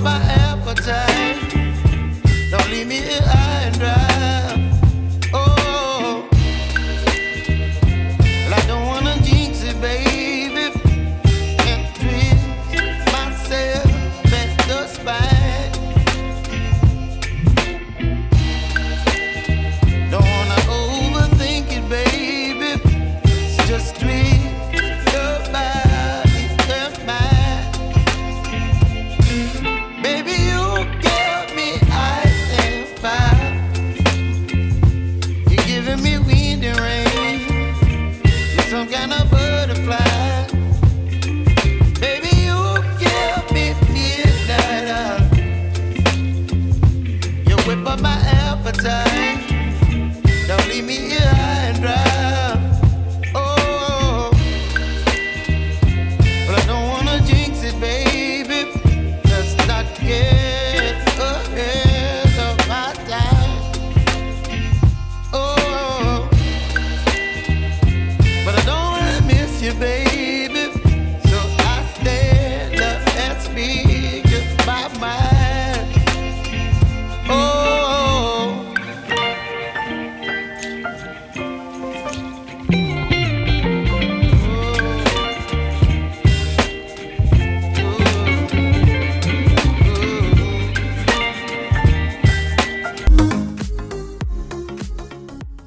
my appetite. Don't leave me here high and dry. my appetite. Don't leave me here high and dry. Oh, but I don't wanna jinx it, baby. Let's not get ahead of time. Oh, but I don't wanna miss you, baby. So I stand up and speak my.